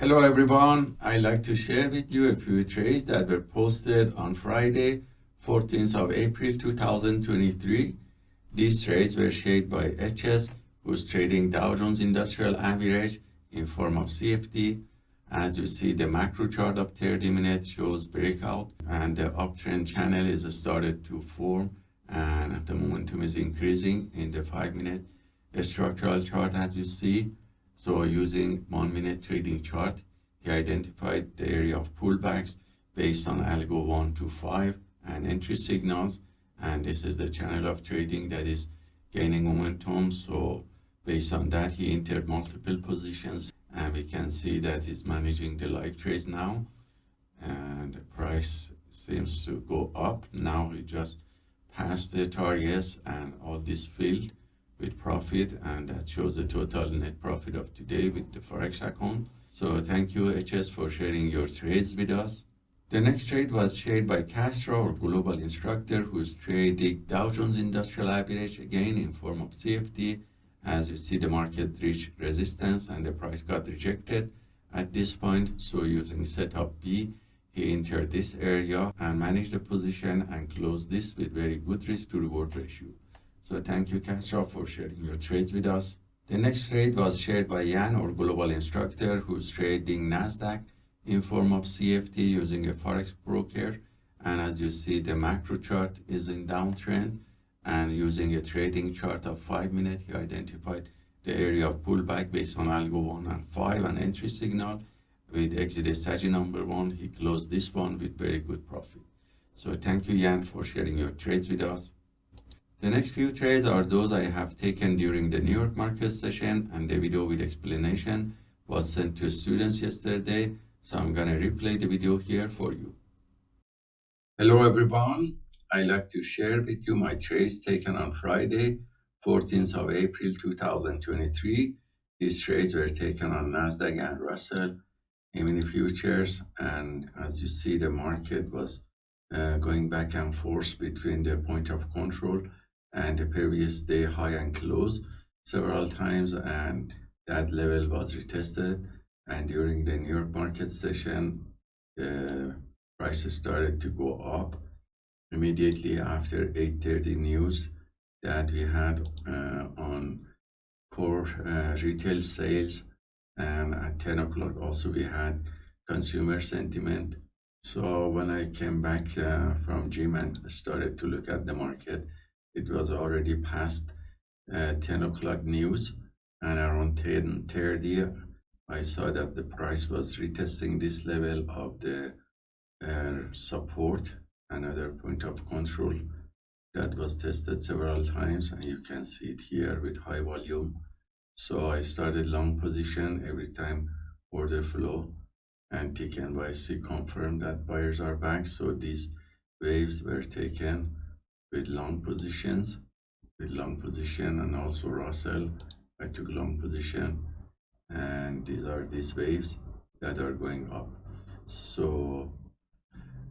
Hello everyone, I'd like to share with you a few trades that were posted on Friday, 14th of April 2023. These trades were shared by HS, who's trading Dow Jones Industrial Average in form of CFD. As you see, the macro chart of 30 minutes shows breakout and the uptrend channel is started to form and the momentum is increasing in the 5 minute structural chart as you see so using one minute trading chart, he identified the area of pullbacks based on algo 1 to 5 and entry signals. And this is the channel of trading that is gaining momentum. So based on that, he entered multiple positions and we can see that he's managing the live trades now. And the price seems to go up. Now he just passed the targets and all this filled with profit and that shows the total net profit of today with the forex account so thank you hs for sharing your trades with us the next trade was shared by Castro, our global instructor, who's trading Dow Jones Industrial Average again in form of CFD. As you see, the market reached resistance and the price got rejected at this point. So using setup B, he entered this area and managed the position and closed this with very good risk to reward ratio. So thank you, Castro, for sharing your trades with us. The next trade was shared by Jan, our global instructor, who's trading NASDAQ in form of CFD using a Forex broker. And as you see, the macro chart is in downtrend. And using a trading chart of 5 minutes, he identified the area of pullback based on algo 1 and 5 and entry signal. With exit strategy number 1, he closed this one with very good profit. So thank you, Jan, for sharing your trades with us. The next few trades are those I have taken during the New York market session and the video with explanation was sent to students yesterday. So I'm gonna replay the video here for you. Hello everyone. I'd like to share with you my trades taken on Friday, 14th of April 2023. These trades were taken on Nasdaq and Russell mini futures and as you see the market was uh, going back and forth between the point of control and the previous day high and close several times and that level was retested. And during the New York market session the prices started to go up immediately after 8.30 news that we had uh, on core uh, retail sales. And at 10 o'clock also we had consumer sentiment. So when I came back uh, from gym and started to look at the market it was already past uh, 10 o'clock news and around 10.30 I saw that the price was retesting this level of the uh, support another point of control that was tested several times and you can see it here with high volume. So I started long position every time order flow and tick NYSE confirmed that buyers are back so these waves were taken with long positions with long position and also Russell. I took long position and these are these waves that are going up. So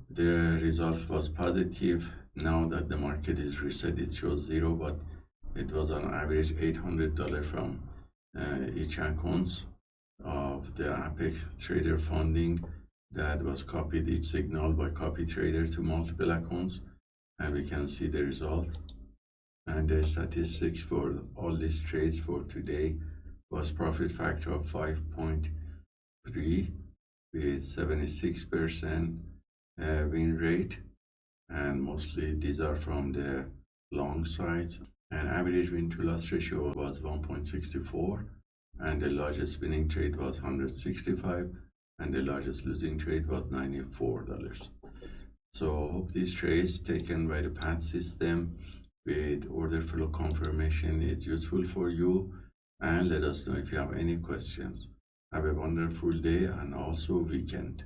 the result was positive. Now that the market is reset it shows zero but it was on average $800 from uh, each accounts of the apex trader funding that was copied each signal by copy trader to multiple accounts and we can see the result. And the statistics for all these trades for today was profit factor of 5.3 with 76 percent uh, win rate. And mostly these are from the long sides. And average win to loss ratio was 1.64 and the largest winning trade was 165 and the largest losing trade was 94 dollars so hope these trades taken by the PAT system with order flow confirmation is useful for you and let us know if you have any questions. Have a wonderful day and also weekend.